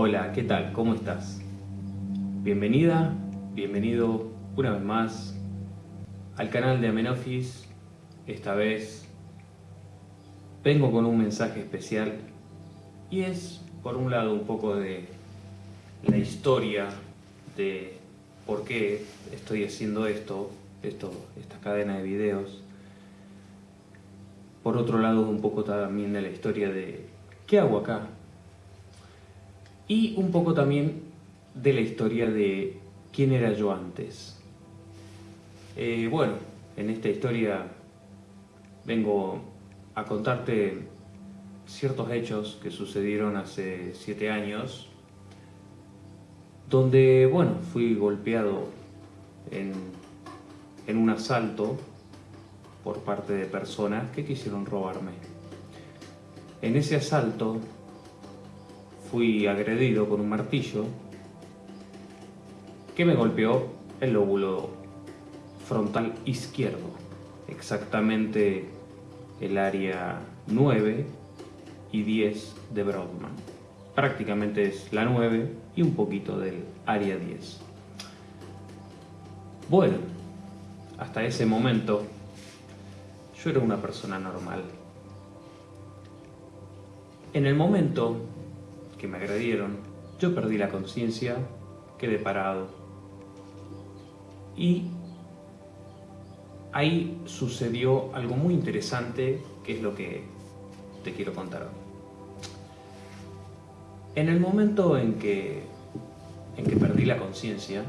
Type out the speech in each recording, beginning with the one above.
Hola, ¿qué tal? ¿Cómo estás? Bienvenida, bienvenido una vez más al canal de Amenofis. Esta vez vengo con un mensaje especial y es, por un lado, un poco de la historia de por qué estoy haciendo esto, esto esta cadena de videos. Por otro lado, un poco también de la historia de qué hago acá, y un poco también de la historia de quién era yo antes. Eh, bueno, en esta historia vengo a contarte ciertos hechos que sucedieron hace siete años, donde, bueno, fui golpeado en, en un asalto por parte de personas que quisieron robarme. En ese asalto fui agredido con un martillo que me golpeó el lóbulo frontal izquierdo, exactamente el área 9 y 10 de Broadman. Prácticamente es la 9 y un poquito del área 10. Bueno, hasta ese momento yo era una persona normal. En el momento que me agredieron, yo perdí la conciencia, quedé parado. Y ahí sucedió algo muy interesante, que es lo que te quiero contar. En el momento en que, en que perdí la conciencia,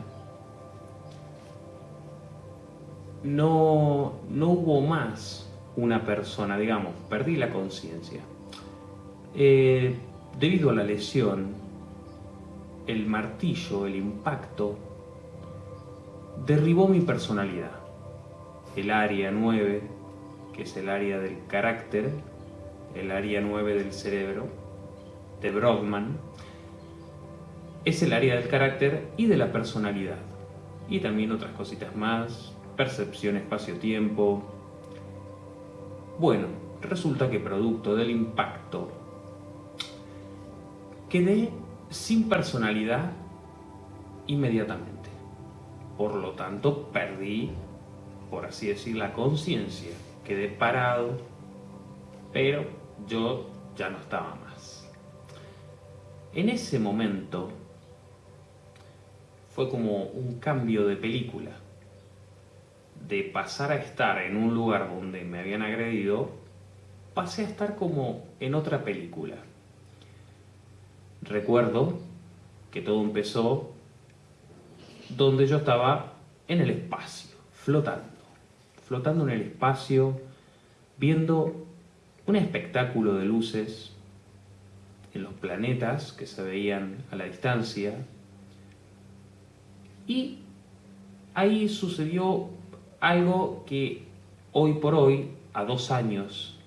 no, no hubo más una persona, digamos, perdí la conciencia. Eh, Debido a la lesión, el martillo, el impacto, derribó mi personalidad. El área 9, que es el área del carácter, el área 9 del cerebro, de Brodmann, es el área del carácter y de la personalidad. Y también otras cositas más, percepción espacio-tiempo. Bueno, resulta que producto del impacto quedé sin personalidad inmediatamente. Por lo tanto, perdí, por así decir, la conciencia. Quedé parado, pero yo ya no estaba más. En ese momento fue como un cambio de película. De pasar a estar en un lugar donde me habían agredido, pasé a estar como en otra película recuerdo que todo empezó donde yo estaba en el espacio, flotando, flotando en el espacio, viendo un espectáculo de luces en los planetas que se veían a la distancia. Y ahí sucedió algo que hoy por hoy, a dos años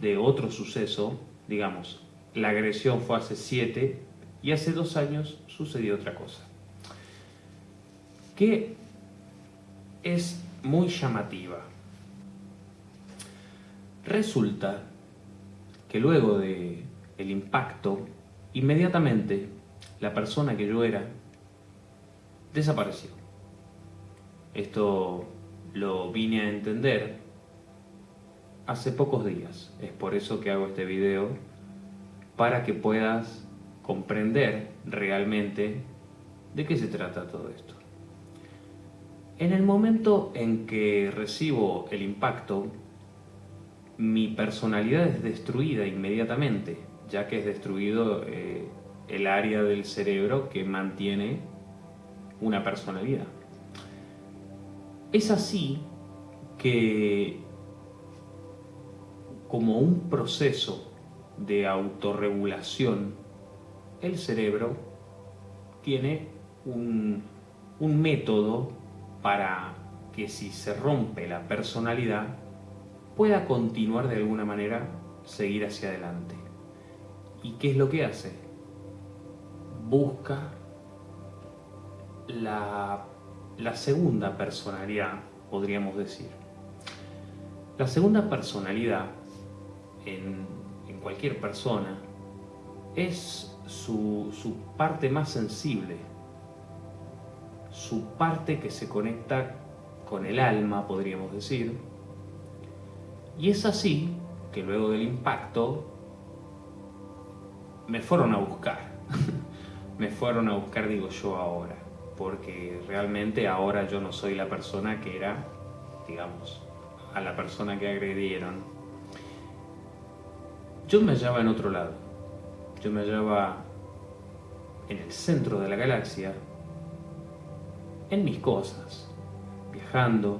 de otro suceso, digamos, la agresión fue hace siete y hace dos años sucedió otra cosa. Que es muy llamativa. Resulta que luego de el impacto, inmediatamente la persona que yo era desapareció. Esto lo vine a entender hace pocos días. Es por eso que hago este video para que puedas comprender realmente de qué se trata todo esto. En el momento en que recibo el impacto, mi personalidad es destruida inmediatamente, ya que es destruido eh, el área del cerebro que mantiene una personalidad. Es así que, como un proceso de autorregulación, el cerebro tiene un, método para que si se rompe la personalidad, pueda continuar de alguna manera, seguir hacia adelante. ¿Y qué es lo que hace? Busca la, la segunda personalidad, podríamos decir. La segunda personalidad en cualquier persona es su, su parte más sensible, su parte que se conecta con el alma, podríamos decir. Y es así que luego del impacto me fueron a buscar. me fueron a buscar, digo yo ahora, porque realmente ahora yo no soy la persona que era, digamos, a la persona que agredieron. Yo me hallaba en otro lado. Yo me hallaba en el centro de la galaxia, en mis cosas, viajando,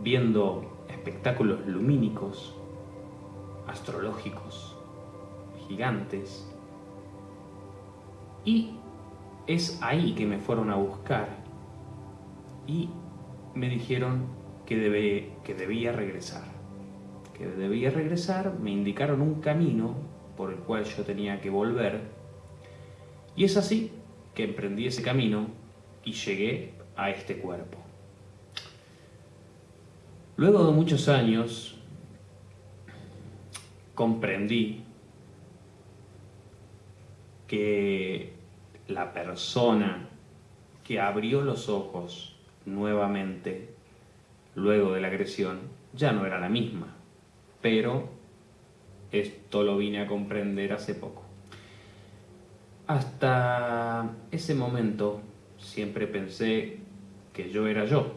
viendo espectáculos lumínicos, astrológicos, gigantes. Y es ahí que me fueron a buscar y me dijeron que, debe, que debía regresar. Que debía regresar, me indicaron un camino por el cual yo tenía que volver. Y es así que emprendí ese camino y llegué a este cuerpo. Luego de muchos años, comprendí que la persona que abrió los ojos nuevamente luego de la agresión ya no era la misma, pero esto lo vine a comprender hace poco. Hasta ese momento siempre pensé que yo era yo,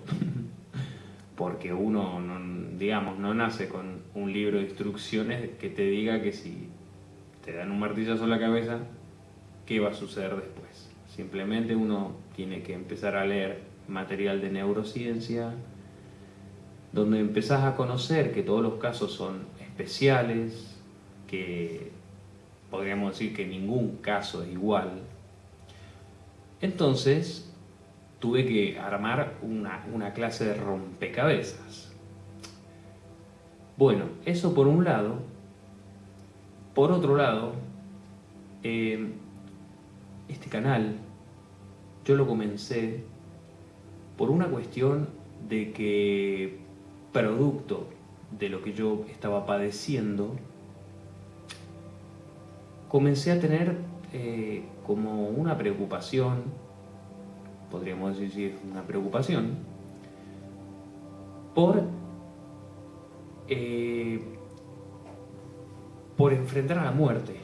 porque uno, digamos, no nace con un libro de instrucciones que te diga que si te dan un martillazo en la cabeza, qué va a suceder después. Simplemente uno tiene que empezar a leer material de neurociencia, donde empezás a conocer que todos los casos son especiales, que podríamos decir que ningún caso es igual. Entonces, tuve que armar una, clase de rompecabezas. Bueno, eso por un lado. Por otro lado, eh, este canal yo lo comencé por una cuestión de que producto de lo que yo estaba padeciendo, comencé a tener eh, como una preocupación podríamos decir, una preocupación por, eh, por enfrentar a la muerte.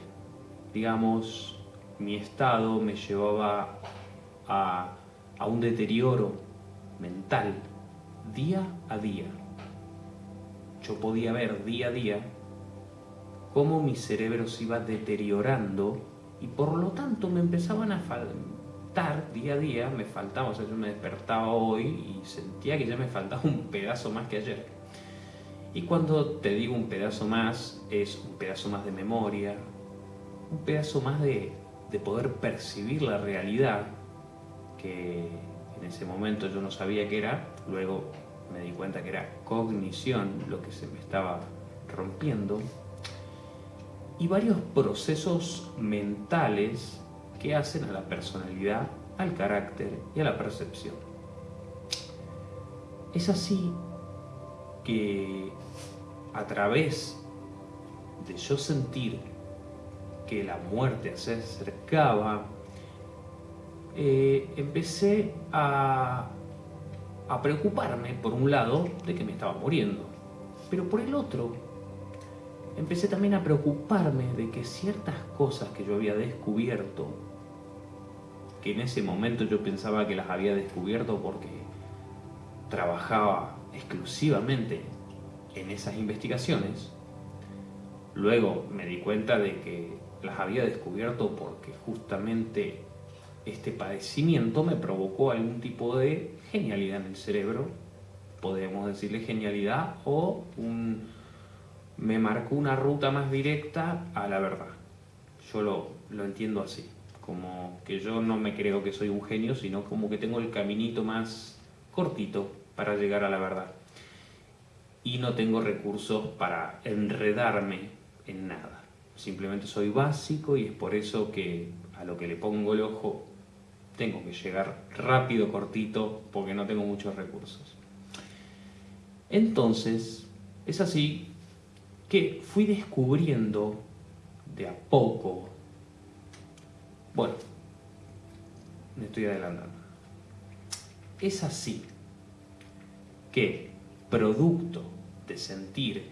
Digamos, mi estado me llevaba a, a un deterioro mental día a día. Yo podía ver día a día cómo mi cerebro se iba deteriorando y por lo tanto me empezaban a, día a día me faltaba, o sea, yo me despertaba hoy y sentía que ya me faltaba un pedazo más que ayer. Y cuando te digo un pedazo más, es un pedazo más de memoria, un pedazo más de, de poder percibir la realidad, que en ese momento yo no sabía qué era, luego me di cuenta que era cognición lo que se me estaba rompiendo, y varios procesos mentales que hacen a la personalidad, al carácter y a la percepción. Es así que a través de yo sentir que la muerte se acercaba, eh, empecé a, a preocuparme, por un lado, de que me estaba muriendo, pero por el otro, empecé también a preocuparme de que ciertas cosas que yo había descubierto que en ese momento yo pensaba que las había descubierto porque trabajaba exclusivamente en esas investigaciones, luego me di cuenta de que las había descubierto porque justamente este padecimiento me provocó algún tipo de genialidad en el cerebro, podemos decirle genialidad, o un, me marcó una ruta más directa a la verdad. Yo lo, lo entiendo así como que yo no me creo que soy un genio, sino como que tengo el caminito más cortito para llegar a la verdad. Y no tengo recursos para enredarme en nada. Simplemente soy básico y es por eso que a lo que le pongo el ojo tengo que llegar rápido, cortito, porque no tengo muchos recursos. Entonces, es así que fui descubriendo de a poco. Bueno, me estoy adelantando. Es así que, producto de sentir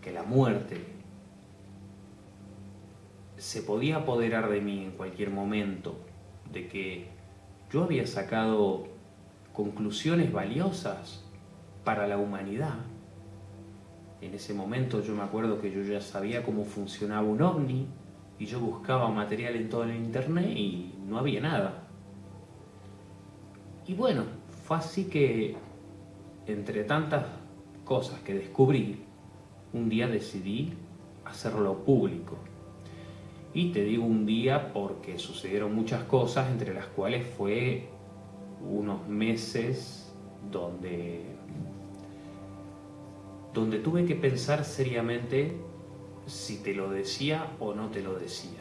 que la muerte se podía apoderar de mí en cualquier momento, de que yo había sacado conclusiones valiosas para la humanidad. En ese momento yo me acuerdo que yo ya sabía cómo funcionaba un ovni y yo buscaba material en todo el internet y no había nada. Y bueno, fue así que entre tantas cosas que descubrí, un día decidí hacerlo público. Y te digo un día porque sucedieron muchas cosas, entre las cuales fue unos meses donde, donde tuve que pensar seriamente si te lo decía o no te lo decía.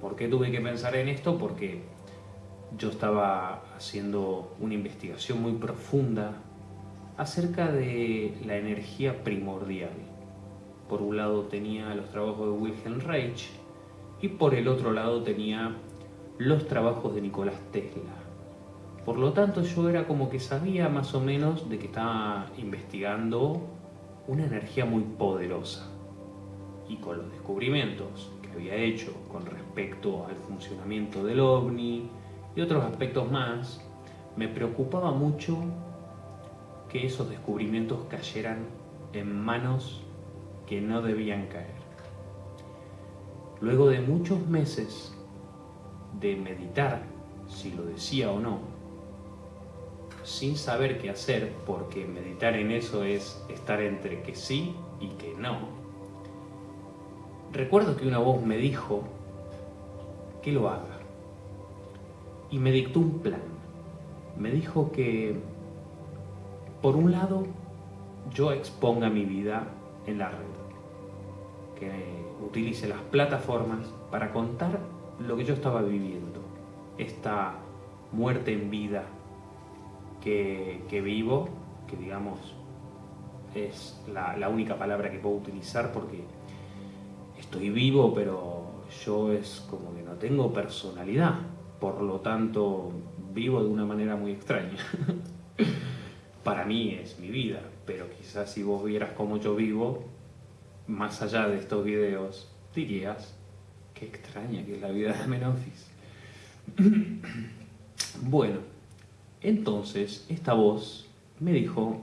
¿Por qué tuve que pensar en esto? Porque yo estaba haciendo una investigación muy profunda acerca de la energía primordial. Por un lado tenía los trabajos de Wilhelm Reich y por el otro lado tenía los trabajos de Nicolás Tesla. Por lo tanto yo era como que sabía más o menos de que estaba investigando una energía muy poderosa. Y con los descubrimientos que había hecho con respecto al funcionamiento del ovni y otros aspectos más, me preocupaba mucho que esos descubrimientos cayeran en manos que no debían caer. Luego de muchos meses de meditar si lo decía o no, sin saber qué hacer, porque meditar en eso es estar entre que sí y que no, recuerdo que una voz me dijo que lo haga y me dictó un plan. Me dijo que por un lado, yo exponga mi vida en la red, utilice las plataformas para contar lo que yo estaba viviendo, esta muerte en vida que, vivo, que digamos es la, la única palabra que puedo utilizar porque estoy vivo, pero yo es como que no tengo personalidad, por lo tanto vivo de una manera muy extraña. para mí es mi vida, pero quizás si vos vieras cómo yo vivo, más allá de estos videos, dirías, qué extraña que es la vida de Menofis. bueno, entonces esta voz me dijo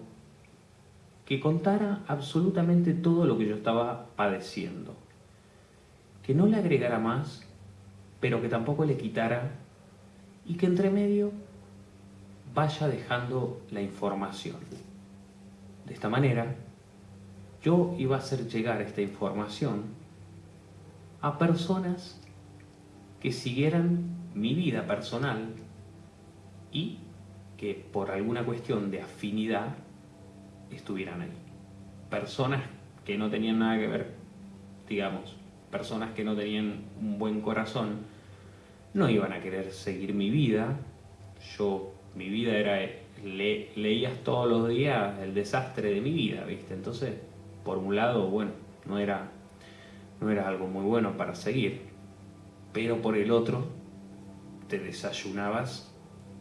que contara absolutamente todo lo que yo estaba padeciendo, que no le agregara más, pero que tampoco le quitara, y que entre medio vaya dejando la información. De esta manera, yo iba a hacer llegar esta información a personas que siguieran mi vida personal y que por alguna cuestión de afinidad estuvieran ahí. Personas que no tenían nada que ver, digamos, personas que no tenían un buen corazón, no iban a querer seguir mi vida. Yo mi vida era, leías todos los días el desastre de mi vida, ¿viste? Entonces, por un lado, bueno, no era, no era algo muy bueno para seguir, pero por el otro, te desayunabas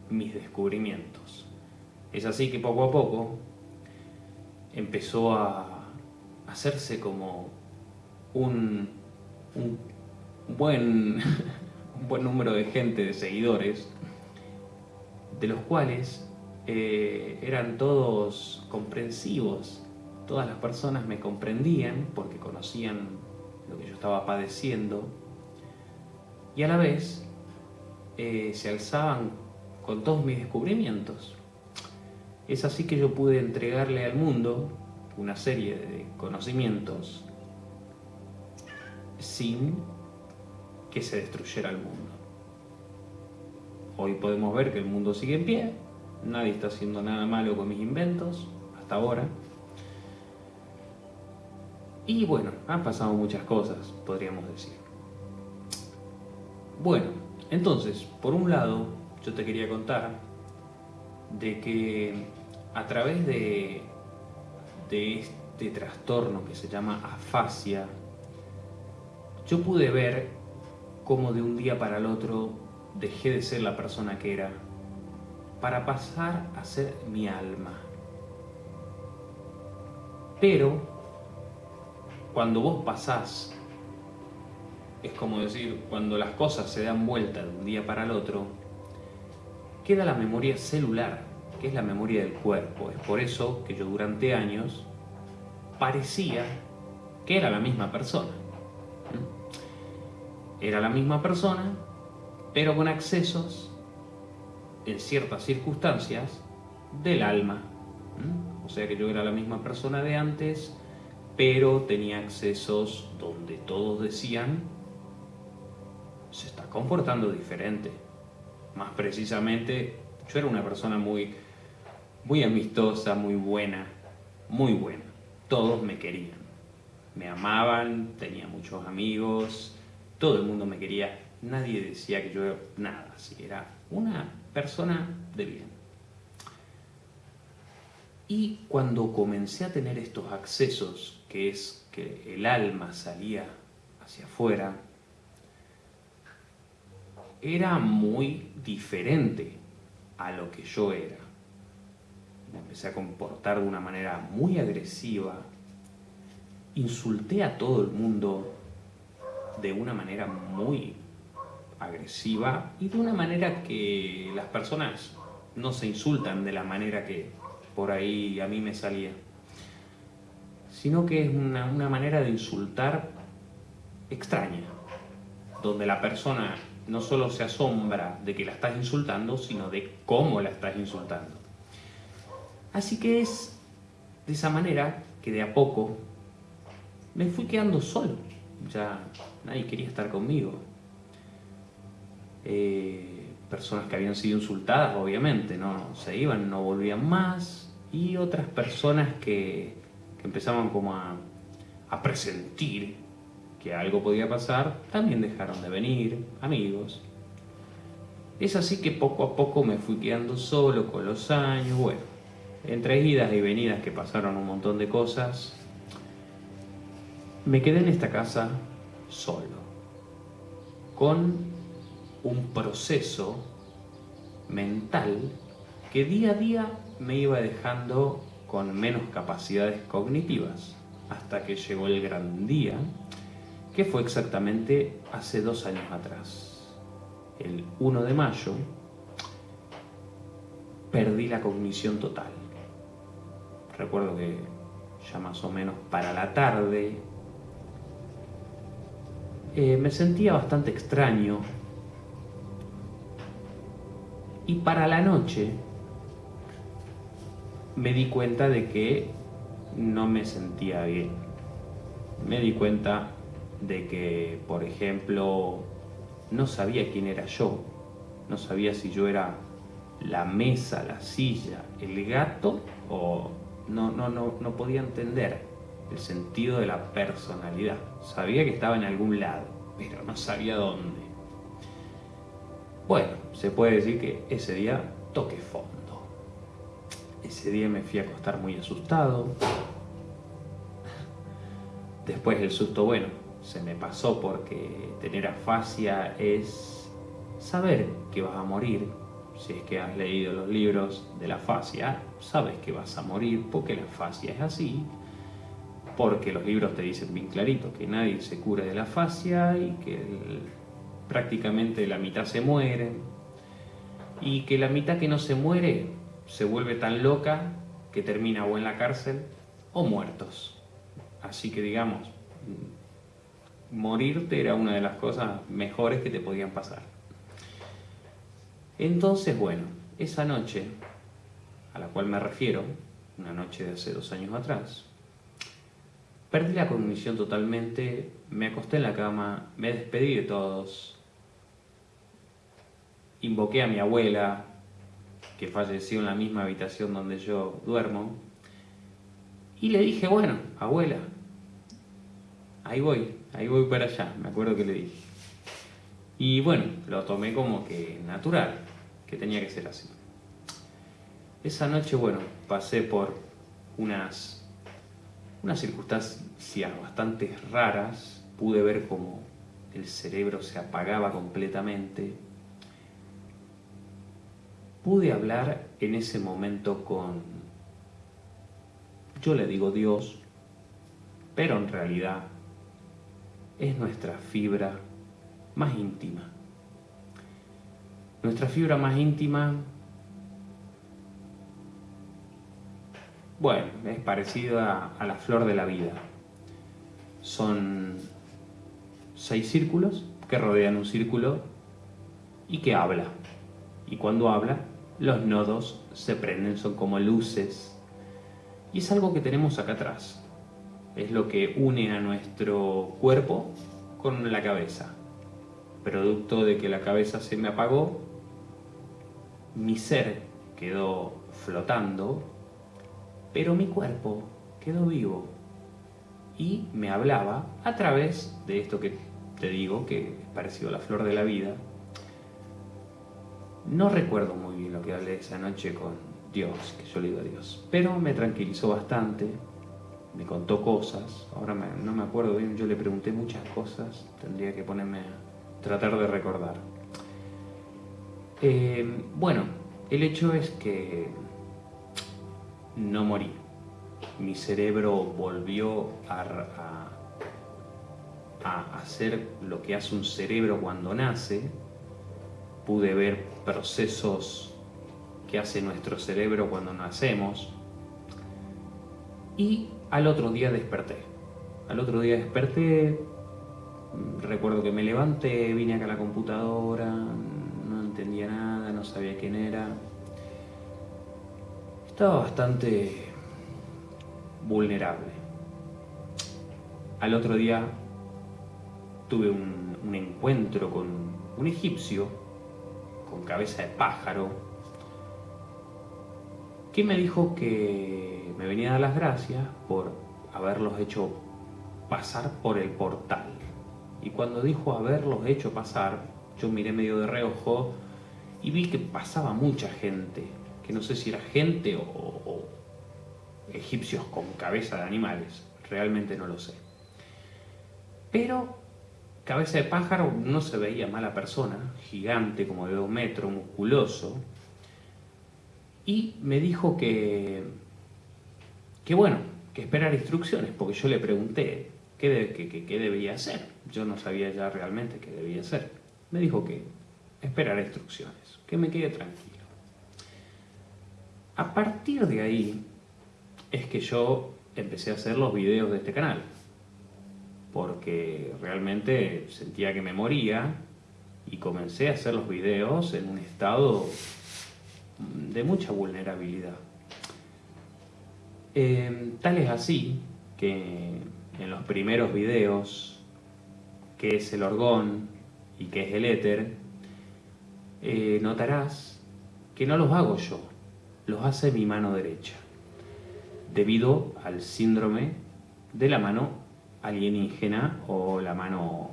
mis descubrimientos. Es así que poco a poco empezó a hacerse como un, un buen, un buen número de gente, de seguidores, de los cuales eh, eran todos comprensivos. Todas las personas me comprendían porque conocían lo que yo estaba padeciendo y a la vez eh, se alzaban con todos mis descubrimientos. Es así que yo pude entregarle al mundo una serie de conocimientos sin que se destruyera el mundo. Hoy podemos ver que el mundo sigue en pie, nadie está haciendo nada malo con mis inventos, hasta ahora. Y bueno, han pasado muchas cosas, podríamos decir. Bueno, entonces, por un lado, yo te quería contar de que a través de, de este trastorno que se llama afasia, yo pude ver cómo de un día para el otro dejé de ser la persona que era para pasar a ser mi alma. Pero cuando vos pasás, es como decir, cuando las cosas se dan vuelta de un día para el otro, queda la memoria celular, que es la memoria del cuerpo. Es por eso que yo durante años parecía que era la misma persona. Era la misma persona, pero con accesos, en ciertas circunstancias, del alma. O sea que yo era la misma persona de antes, pero tenía accesos donde todos decían, se está comportando diferente. Más precisamente, yo era una persona muy, muy amistosa, muy buena, muy buena. Todos me querían, me amaban, tenía muchos amigos, todo el mundo me quería. Nadie decía que yo era nada, así era una persona de bien. Y cuando comencé a tener estos accesos, que es que el alma salía hacia afuera, era muy diferente a lo que yo era. Me empecé a comportar de una manera muy agresiva, insulté a todo el mundo de una manera muy agresiva y de una manera que las personas no se insultan de la manera que por ahí a mí me salía, sino que es una, una manera de insultar extraña, donde la persona no solo se asombra de que la estás insultando, sino de cómo la estás insultando. Así que es de esa manera que de a poco me fui quedando solo. Ya nadie quería estar conmigo. Eh, personas que habían sido insultadas, obviamente, no se iban, no volvían más. Y otras personas que, que empezaban como a, a presentir que algo podía pasar, también dejaron de venir, amigos. Es así que poco a poco me fui quedando solo con los años, bueno, entre idas y venidas que pasaron un montón de cosas, me quedé en esta casa solo, con un proceso mental que día a día me iba dejando con menos capacidades cognitivas, hasta que llegó el gran día que fue exactamente hace dos años atrás. El 1 de mayo perdí la cognición total. Recuerdo que ya más o menos para la tarde eh, me sentía bastante extraño y para la noche me di cuenta de que no me sentía bien. Me di cuenta de que, por ejemplo, no sabía quién era yo, no sabía si yo era la mesa, la silla, el gato o no, no, podía entender el sentido de la personalidad. Sabía que estaba en algún lado, pero no sabía dónde. Bueno, se puede decir que ese día toqué fondo. Ese día me fui a acostar muy asustado. Después el susto, bueno, se me pasó porque tener afasia es saber que vas a morir. Si es que has leído los libros de la afasia, sabes que vas a morir porque la afasia es así. Porque los libros te dicen bien clarito que nadie se cura de la afasia y que prácticamente la mitad se muere. Y que la mitad que no se muere se vuelve tan loca que termina o en la cárcel o muertos. Así que digamos, morirte era una de las cosas mejores que te podían pasar. Entonces, bueno, esa noche a la cual me refiero, una noche de hace dos años atrás, perdí la cognición totalmente, me acosté en la cama, me despedí de todos, invoqué a mi abuela, que falleció en la misma habitación donde yo duermo, y le dije, bueno, abuela, ahí voy, ahí voy para allá, me acuerdo que le dije. Y bueno, lo tomé como que natural, que tenía que ser así. Esa noche, bueno, pasé por unas, unas circunstancias bastante raras, pude ver como el cerebro se apagaba completamente. Pude hablar en ese momento con, yo le digo Dios, pero en realidad es nuestra fibra más íntima. Nuestra fibra más íntima, bueno, es parecida a la flor de la vida. Son seis círculos que rodean un círculo y que habla. Y cuando habla, los nodos se prenden, son como luces. Y es algo que tenemos acá atrás. Es lo que une a nuestro cuerpo con la cabeza. Producto de que la cabeza se me apagó, mi ser quedó flotando, pero mi cuerpo quedó vivo y me hablaba a través de esto que te digo, que es parecido a la flor de la vida. No recuerdo muy bien lo que hablé esa noche con Dios, que yo le digo a Dios, pero me tranquilizó bastante, me contó cosas, ahora no me acuerdo bien, yo le pregunté muchas cosas, tendría que ponerme a tratar de recordar. Eh, bueno, el hecho es que no morí mi cerebro volvió a, hacer lo que hace un cerebro cuando nace, pude ver procesos que hace nuestro cerebro cuando nacemos y al otro día desperté. Al otro día desperté, recuerdo que me levanté, vine acá a la computadora, no entendía nada, no sabía quién era. Estaba bastante vulnerable. Al otro día tuve un, encuentro con un egipcio cabeza de pájaro que me dijo que me venía a dar las gracias por haberlos hecho pasar por el portal. Y cuando dijo haberlos hecho pasar, yo miré medio de reojo y vi que pasaba mucha gente, que no sé si era gente o, egipcios con cabeza de animales, realmente no lo sé. Pero cabeza de pájaro no se veía mala persona, gigante como de dos metros, musculoso, y me dijo que, que bueno, que esperar instrucciones, porque yo le pregunté qué, qué debía hacer. Yo no sabía ya realmente qué debía hacer. Me dijo que esperar instrucciones, que me quede tranquilo. A partir de ahí, es que yo empecé a hacer los videos de este canal. Porque realmente sentía que me moría y comencé a hacer los videos en un estado de mucha vulnerabilidad. Eh, tal es así que en los primeros videos, que es el orgón y que es el éter, eh, notarás que no los hago yo, los hace mi mano derecha debido al síndrome de la mano alienígena o la mano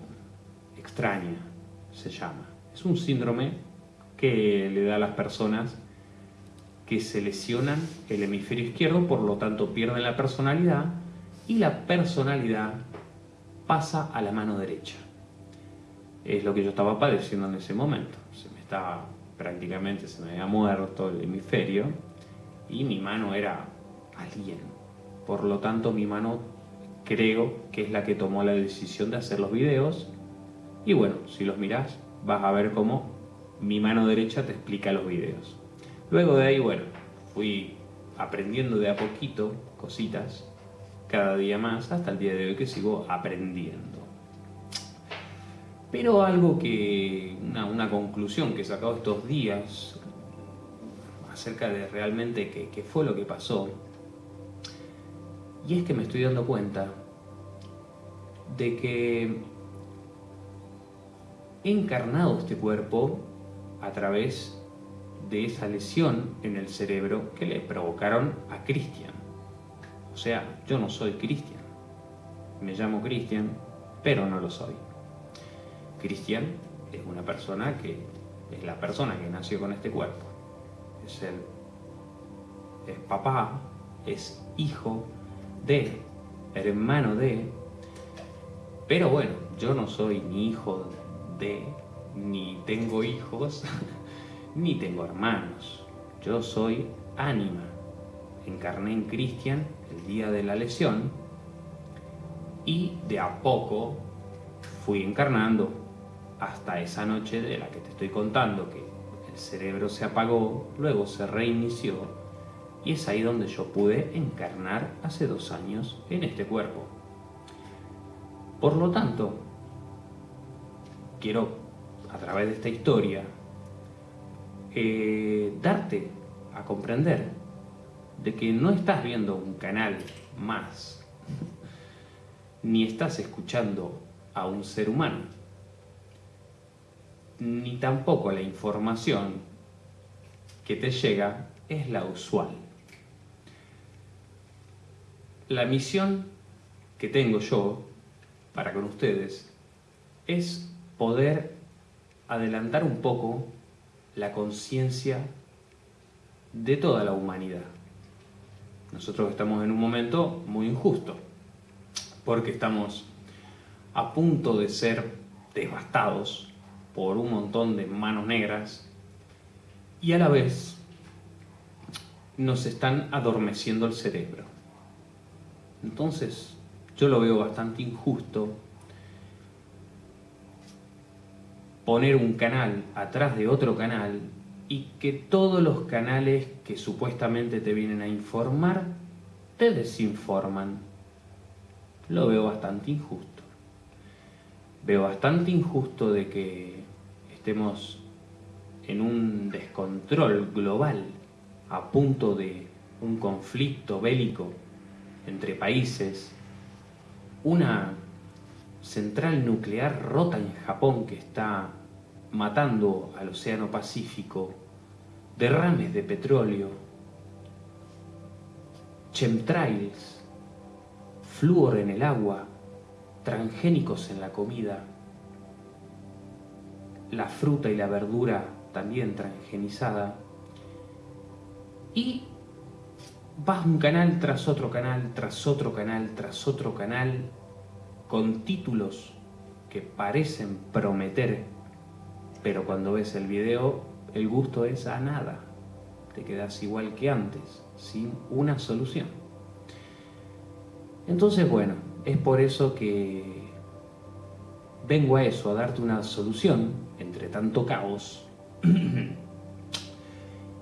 extraña, se llama. Es un síndrome que le da a las personas que se lesionan el hemisferio izquierdo, por lo tanto pierden la personalidad y la personalidad pasa a la mano derecha. Es lo que yo estaba padeciendo en ese momento. Se me estaba prácticamente, se me había muerto el hemisferio y mi mano era alguien. Por lo tanto, mi mano creo que es la que tomó la decisión de hacer los videos. Y bueno, si los miras, vas a ver cómo mi mano derecha te explica los videos. Luego de ahí, bueno, fui aprendiendo de a poquito cositas, cada día más, hasta el día de hoy que sigo aprendiendo. Pero algo que, una, conclusión que he sacado estos días acerca de realmente qué fue lo que pasó, y es que me estoy dando cuenta de que he encarnado este cuerpo a través de esa lesión en el cerebro que le provocaron a Cristian. O sea, yo no soy Cristian. Me llamo Cristian, pero no lo soy. Cristian es una persona que es la persona que nació con este cuerpo. Es el es papá, es hijo, de, hermano de, pero bueno, yo no soy ni hijo de, ni tengo hijos, ni tengo hermanos. Yo soy ánima. Encarné en Cristian el día de la lesión y de a poco fui encarnando hasta esa noche de la que te estoy contando, que el cerebro se apagó, luego se reinició y es ahí donde yo pude encarnar hace dos años en este cuerpo. Por lo tanto, quiero a través de esta historia eh, darte a comprender de que no estás viendo un canal más, ni estás escuchando a un ser humano, ni tampoco la información que te llega es la usual. La misión que tengo yo para con ustedes es poder adelantar un poco la conciencia de toda la humanidad. Nosotros estamos en un momento muy injusto, porque estamos a punto de ser devastados por un montón de manos negras y a la vez nos están adormeciendo el cerebro. Entonces, yo lo veo bastante injusto poner un canal atrás de otro canal y que todos los canales que supuestamente te vienen a informar te desinforman. Lo veo bastante injusto. Veo bastante injusto de que estemos en un descontrol global a punto de un conflicto bélico entre países, una central nuclear rota en Japón que está matando al Océano Pacífico, derrames de petróleo, chemtrails, flúor en el agua, transgénicos en la comida, la fruta y la verdura también transgenizada, y vas un canal tras otro canal, tras otro canal, tras otro canal, con títulos que parecen prometer, pero cuando ves el video el gusto es a nada. Te quedas igual que antes, sin una solución. Entonces, bueno, es por eso que vengo a eso, a darte una solución entre tanto caos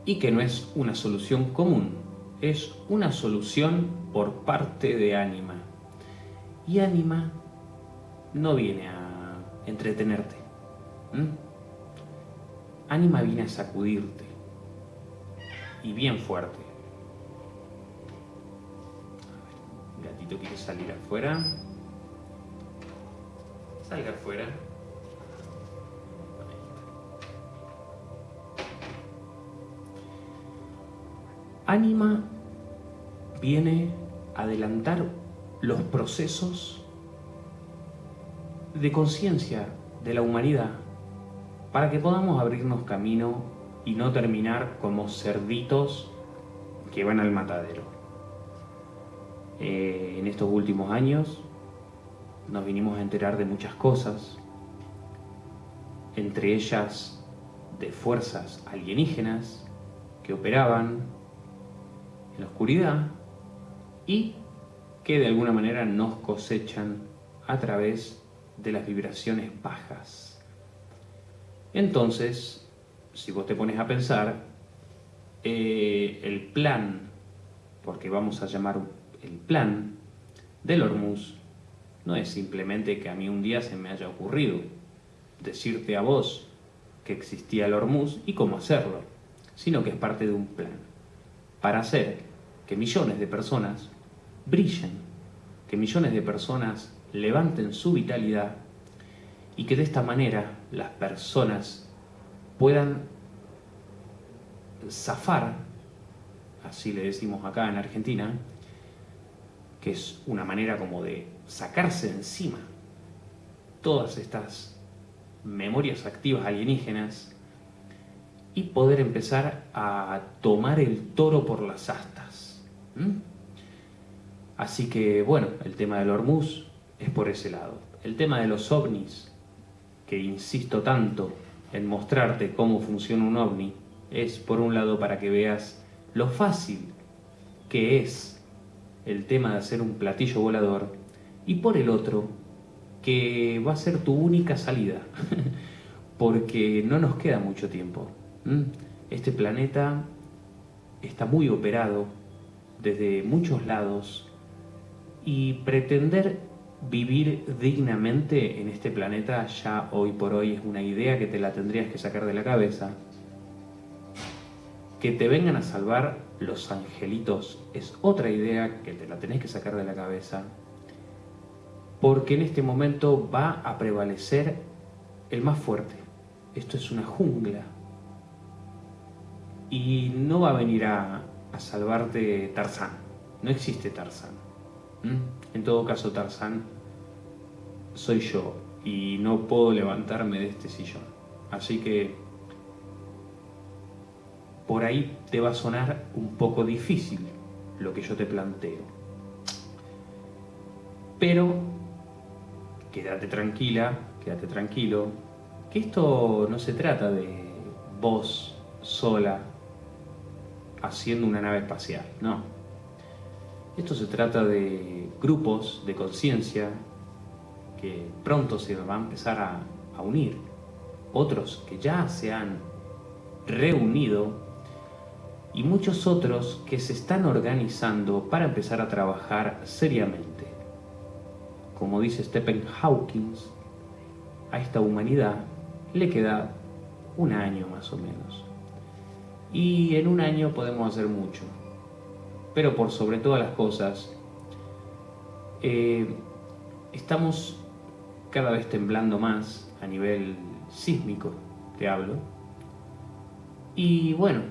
y que no es una solución común, es una solución por parte de Anima. Y Anima no viene a entretenerte. Anima viene a sacudirte. Y bien fuerte. Gatito quiere salir afuera. Salga afuera. Anima viene a adelantar los procesos de conciencia de la humanidad para que podamos abrirnos camino y no terminar como cerditos que van al matadero. Eh, en estos últimos años nos vinimos a enterar de muchas cosas, entre ellas de fuerzas alienígenas que operaban en la oscuridad y que de alguna manera nos cosechan a través de las vibraciones bajas. Entonces, si vos te pones a pensar, eh, el plan, porque vamos a llamar el plan del Hormuz, no es simplemente que a mí un día se me haya ocurrido decirte a vos que existía el Hormuz y cómo hacerlo, sino que es parte de un plan para hacer que millones de personas brillen, que millones de personas levanten su vitalidad y que de esta manera las personas puedan zafar, así le decimos acá en Argentina, que es una manera como de sacarse encima todas estas memorias activas alienígenas y poder empezar a tomar el toro por las astas. Así que, bueno, el tema del Hormuz es por ese lado. el tema de los ovnis, que insisto tanto en mostrarte cómo funciona un ovni, es por un lado para que veas lo fácil que es el tema de hacer un platillo volador y por el otro que va a ser tu única salida porque no nos queda mucho tiempo. Este planeta está muy operado desde muchos lados y pretender vivir dignamente en este planeta ya hoy por hoy es una idea que te la tendrías que sacar de la cabeza. Que te vengan a salvar los angelitos es otra idea que te la tenés que sacar de la cabeza. Porque en este momento va a prevalecer el más fuerte. Esto es una jungla. Y no va a venir a, salvarte Tarzán. No existe Tarzán. En todo caso, Tarzán soy yo y no puedo levantarme de este sillón. Así que por ahí te va a sonar un poco difícil lo que yo te planteo. Pero quédate tranquila, quédate tranquilo, que esto no se trata de vos sola haciendo una nave espacial, no. Esto se trata de grupos de conciencia que pronto se van a empezar a, a unir, otros que ya se han reunido y muchos otros que se están organizando para empezar a trabajar seriamente. Como dice Stephen Hawking, a esta humanidad le queda un año más o menos. Y en un año podemos hacer mucho. Pero por sobre todas las cosas, eh, estamos cada vez temblando más a nivel sísmico, te hablo. Y bueno,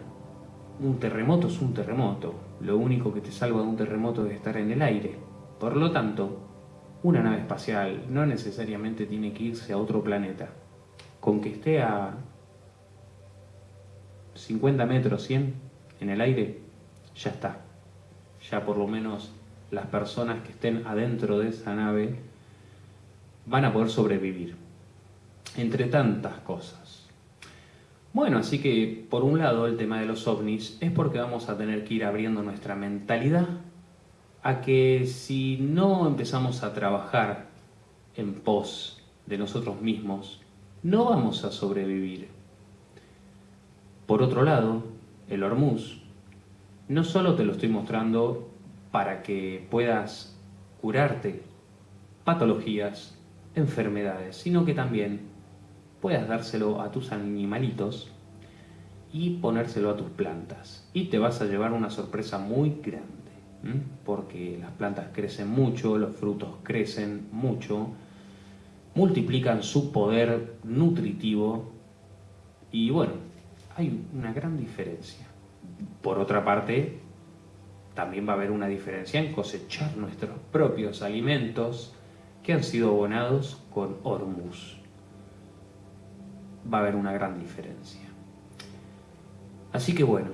un terremoto es un terremoto. Lo único que te salva de un terremoto es estar en el aire. Por lo tanto, una nave espacial no necesariamente tiene que irse a otro planeta. Con que esté a 50 metros, 100 en el aire, ya está. Ya por lo menos las personas que estén adentro de esa nave van a poder sobrevivir. Entre tantas cosas. Bueno, así que por un lado el tema de los ovnis es porque vamos a tener que ir abriendo nuestra mentalidad a que si no empezamos a trabajar en pos de nosotros mismos, no vamos a sobrevivir. Por otro lado, el Hormuz, no solo te lo estoy mostrando para que puedas curarte patologías, enfermedades, sino que también puedas dárselo a tus animalitos y ponérselo a tus plantas. Y te vas a llevar una sorpresa muy grande, porque las plantas crecen mucho, los frutos crecen mucho, multiplican su poder nutritivo y bueno, hay una gran diferencia. Por otra parte, también va a haber una diferencia en cosechar nuestros propios alimentos que han sido abonados con Hormuz. Va a haber una gran diferencia. Así que bueno,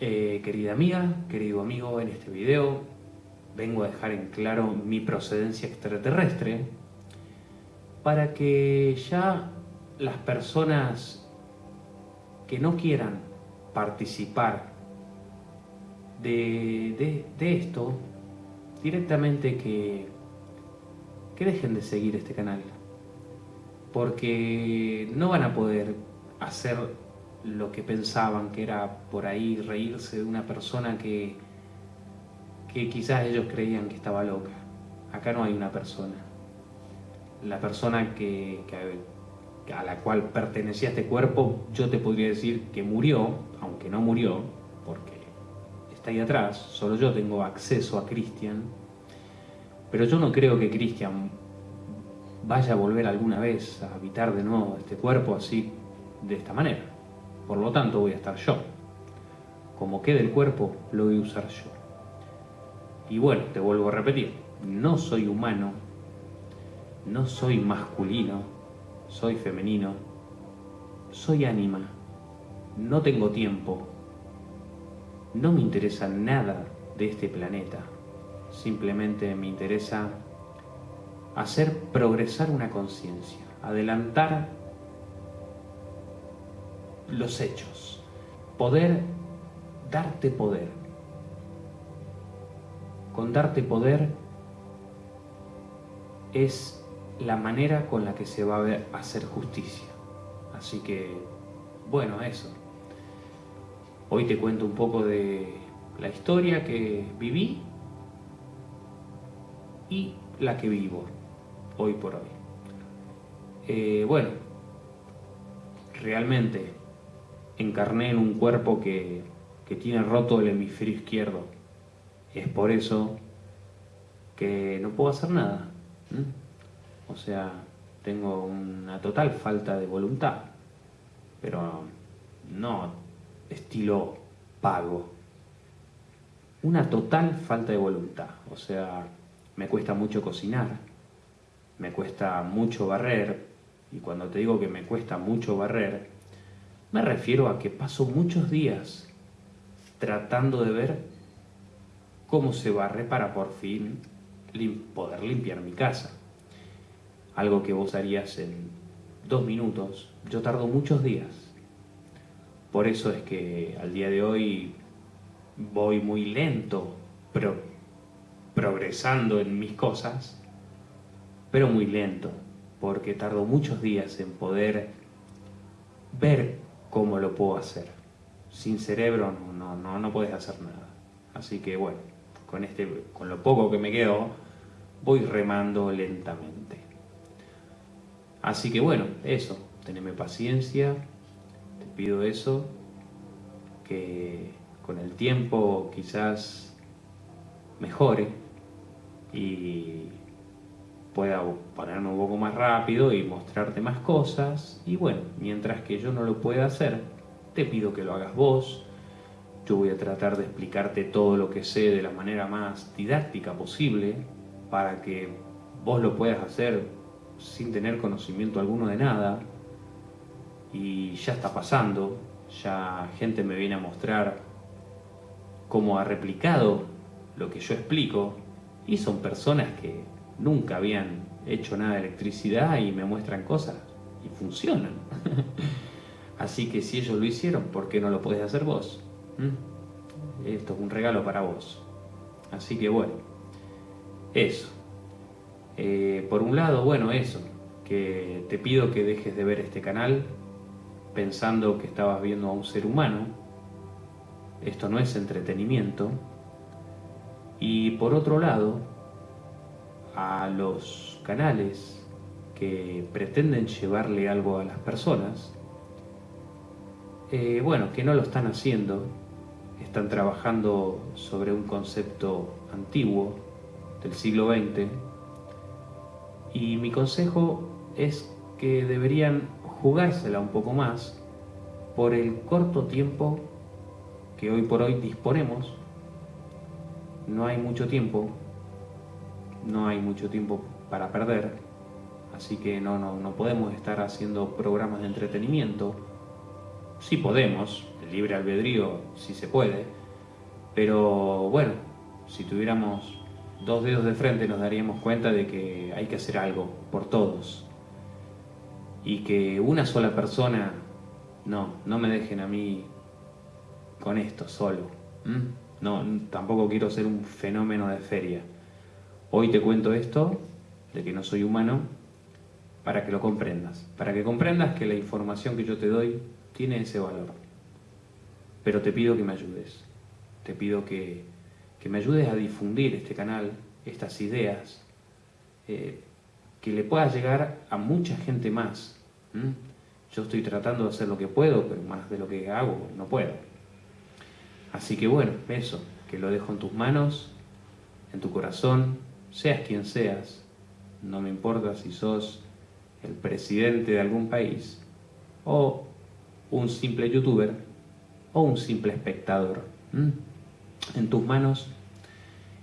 eh, querida amiga, querido amigo, en este video vengo a dejar en claro mi procedencia extraterrestre para que ya las personas que no quieran participar de, esto, directamente que, que dejen de seguir este canal. Porque no van a poder hacer lo que pensaban que era por ahí reírse de una persona que, que quizás ellos creían que estaba loca. Acá no hay una persona. La persona que, que a la cual pertenecía este cuerpo, yo te podría decir que murió, aunque no murió, porque está ahí atrás, solo yo tengo acceso a Cristian, pero yo no creo que Cristian vaya a volver alguna vez a habitar de nuevo este cuerpo así, de esta manera. Por lo tanto voy a estar yo. Como quede el cuerpo, lo voy a usar yo. Y bueno, te vuelvo a repetir, no soy humano, no soy masculino, soy femenino, soy ánima, no tengo tiempo, no me interesa nada de este planeta, simplemente me interesa hacer progresar una conciencia, adelantar los hechos, poder darte poder. Con darte poder es la manera con la que se va a hacer justicia. Así que, bueno, eso. Hoy te cuento un poco de la historia que viví y la que vivo hoy por hoy. Eh, bueno, realmente encarné en un cuerpo que, tiene roto el hemisferio izquierdo. Es por eso que no puedo hacer nada. O sea, tengo una total falta de voluntad, pero no estilo pago. Una total falta de voluntad. O sea, me cuesta mucho cocinar, me cuesta mucho barrer, y cuando te digo que me cuesta mucho barrer, me refiero a que paso muchos días tratando de ver cómo se barre para por fin poder limpiar mi casa. Algo que vos harías en dos minutos, yo tardo muchos días. Por eso es que al día de hoy voy muy lento, progresando en mis cosas, pero muy lento, porque tardo muchos días en poder ver cómo lo puedo hacer. Sin cerebro no, no, no puedes hacer nada. Así que bueno, con, este, con lo poco que me quedo, voy remando lentamente. Así que bueno, eso, teneme paciencia, te pido eso, que con el tiempo quizás mejore y pueda ponerme un poco más rápido y mostrarte más cosas. Y bueno, mientras que yo no lo pueda hacer, te pido que lo hagas vos. Yo voy a tratar de explicarte todo lo que sé de la manera más didáctica posible para que vos lo puedas hacer sin tener conocimiento alguno de nada. Y ya está pasando, ya gente me viene a mostrar cómo ha replicado lo que yo explico y son personas que nunca habían hecho nada de electricidad y me muestran cosas y funcionan. Así que si ellos lo hicieron, ¿por qué no lo puedes hacer vos? ¿Mm? Esto es un regalo para vos. Así que bueno, eso. Eh, por un lado, bueno, eso, que te pido que dejes de ver este canal pensando que estabas viendo a un ser humano. Esto no es entretenimiento. Y por otro lado, a los canales que pretenden llevarle algo a las personas, eh, bueno, que no lo están haciendo, están trabajando sobre un concepto antiguo del siglo XX, y mi consejo es que deberían jugársela un poco más por el corto tiempo que hoy por hoy disponemos. No hay mucho tiempo no hay mucho tiempo para perder, así que no, no, no podemos estar haciendo programas de entretenimiento. Sí podemos, el libre albedrío sí se puede, pero bueno, si tuviéramos dos dedos de frente nos daríamos cuenta de que hay que hacer algo por todos. Y que una sola persona, no, no me dejen a mí con esto solo. No, tampoco quiero ser un fenómeno de feria. Hoy te cuento esto, de que no soy humano, para que lo comprendas, para que comprendas que la información que yo te doy tiene ese valor. Pero te pido que me ayudes, te pido que, me ayudes a difundir este canal, estas ideas, eh, que le pueda llegar a mucha gente más. Yo estoy tratando de hacer lo que puedo, pero más de lo que hago no puedo. Así que bueno, eso, que lo dejo en tus manos, en tu corazón, seas quien seas, no me importa si sos el presidente de algún país, o un simple youtuber, o un simple espectador. En tus manos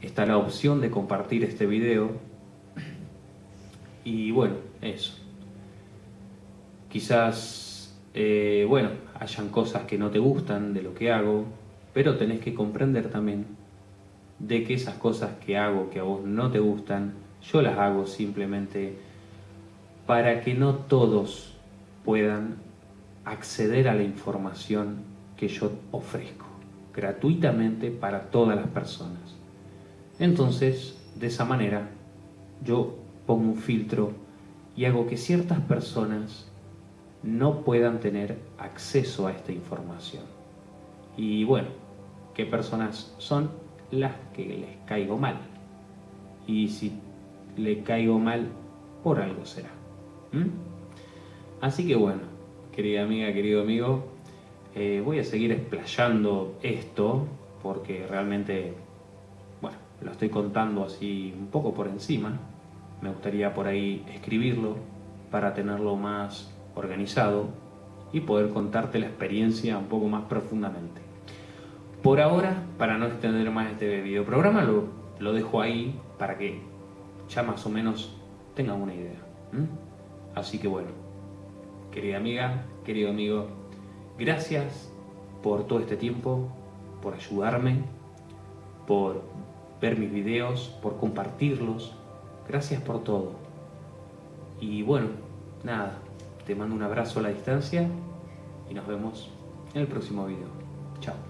está la opción de compartir este video y bueno, eso. Quizás, eh, bueno, hayan cosas que no te gustan de lo que hago, pero tenés que comprender también de que esas cosas que hago que a vos no te gustan yo las hago simplemente para que no todos puedan acceder a la información que yo ofrezco gratuitamente para todas las personas. Entonces, de esa manera, yo pongo un filtro y hago que ciertas personas no puedan tener acceso a esta información. Y bueno, ¿qué personas son? Las que les caigo mal. Y si le caigo mal, por algo será. Así que bueno, querida amiga, querido amigo, eh, voy a seguir explayando esto porque realmente, bueno, lo estoy contando así un poco por encima. Me gustaría por ahí escribirlo para tenerlo más organizado y poder contarte la experiencia un poco más profundamente. Por ahora, para no extender más este video programa, lo, lo dejo ahí para que ya más o menos tengan una idea. Así que bueno, querida amiga, querido amigo, gracias por todo este tiempo, por ayudarme, por ver mis videos, por compartirlos. Gracias por todo. Y bueno, nada, te mando un abrazo a la distancia y nos vemos en el próximo video. Chao.